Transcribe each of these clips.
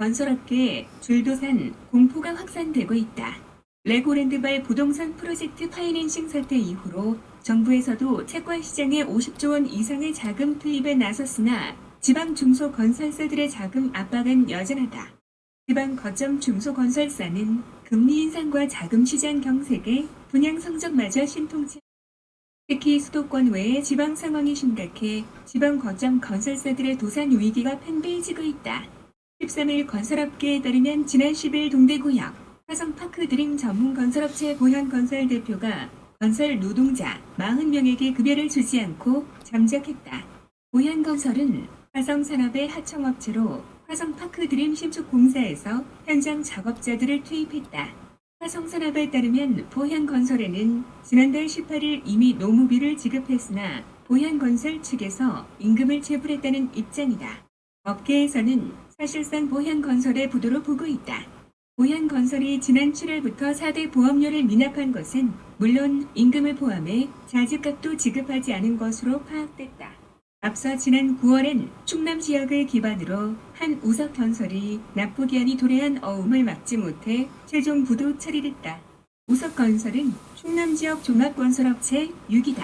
건설업계에 줄도산 공포가 확산되고 있다. 레고랜드발 부동산 프로젝트 파이낸싱 사태 이후로 정부에서도 채권 시장에 50조 원 이상의 자금 투입에 나섰으나 지방 중소건설사들의 자금 압박은 여전하다. 지방 거점 중소건설사는 금리 인상과 자금 시장 경색에 분양 성적마저 신통치 특히 수도권 외의 지방 상황이 심각해 지방 거점 건설사들의 도산 위기가 팽배해지고 있다. 13일 건설업계에 따르면 지난 10일 동대구역 화성파크 드림 전문 건설업체 보현건설 대표가 건설 노동자 40명에게 급여를 주지 않고 잠적했다. 보현건설은 화성산업의 하청업체로 화성파크 드림 신축 공사에서 현장 작업자들을 투입했다. 화성산업에 따르면 보현건설에는 지난달 18일 이미 노무비를 지급했으나 보현건설 측에서 임금을 체불했다는 입장이다. 업계에서는 사실상 보현건설의 부도로 보고 있다. 보현건설이 지난 7월부터 4대 보험료를 미납한 것은 물론 임금을 포함해 자재값도 지급하지 않은 것으로 파악됐다. 앞서 지난 9월엔 충남 지역을 기반으로 한 우석건설이 납부기한이 도래한 어음을 막지 못해 최종 부도 처리됐다. 우석건설은 충남 지역 종합건설업체 6이다.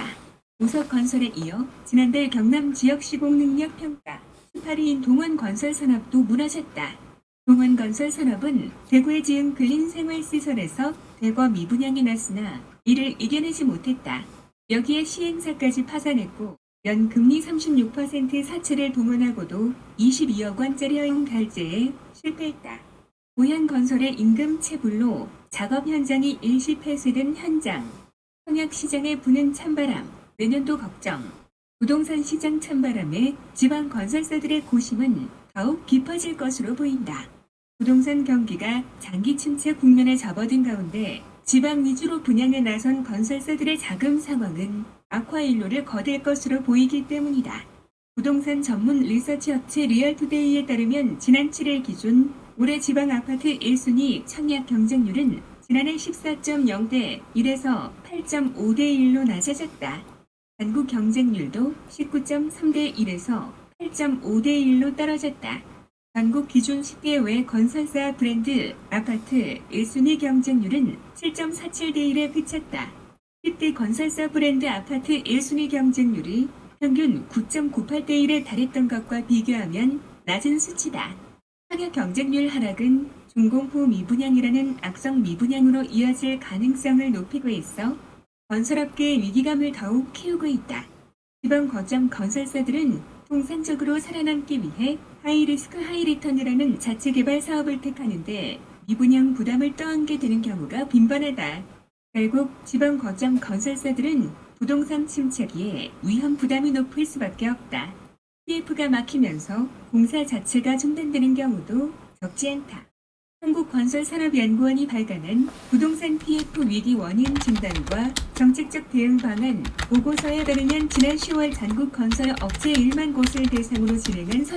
우석건설에 이어 지난달 경남 지역 시공능력평가 18위인 동원건설산업도 무너졌다. 동원건설산업은 대구에 지은 근린생활시설에서 대거 미분양이 났으나 이를 이겨내지 못했다. 여기에 시행사까지 파산했고 연금리 36% 사채를 동원하고도 22억 원짜리 허용 결제에 실패했다. 보현건설의 임금 체불로 작업 현장이 일시 폐쇄된 현장. 청약시장에 부는 찬바람, 내년도 걱정. 부동산 시장 찬바람에 지방 건설사들의 고심은 더욱 깊어질 것으로 보인다. 부동산 경기가 장기 침체 국면에 접어든 가운데 지방 위주로 분양에 나선 건설사들의 자금 상황은 악화일로를 거둘 것으로 보이기 때문이다. 부동산 전문 리서치 업체 리얼투데이에 따르면 지난 7일 기준 올해 지방 아파트 1순위 청약 경쟁률은 지난해 14.0대 1에서 8.5대 1로 낮아졌다. 전국 경쟁률도 19.3대 1에서 8.5대 1로 떨어졌다. 전국 기준 10개 외 건설사 브랜드 아파트 1순위 경쟁률은 7.47대 1에 그쳤다. 10대 건설사 브랜드 아파트 1순위 경쟁률이 평균 9.98대 1에 달했던 것과 비교하면 낮은 수치다. 청약 경쟁률 하락은 중공포 미분양이라는 악성 미분양으로 이어질 가능성을 높이고 있어 건설업계의 위기감을 더욱 키우고 있다. 지방 거점 건설사들은 통상적으로 살아남기 위해 high risk high return이라는 자체 개발 사업을 택하는데 미분양 부담을 떠안게 되는 경우가 빈번하다. 결국 지방 거점 건설사들은 부동산 침체기에 위험 부담이 높을 수밖에 없다. PF가 막히면서 공사 자체가 중단되는 경우도 적지 않다. 한국건설산업연구원이 발간한 부동산 PF 위기 원인 진단과 정책적 대응 방안 보고서에 따르면 지난 10월 전국 건설 업체 1만 곳을 대상으로 진행한 선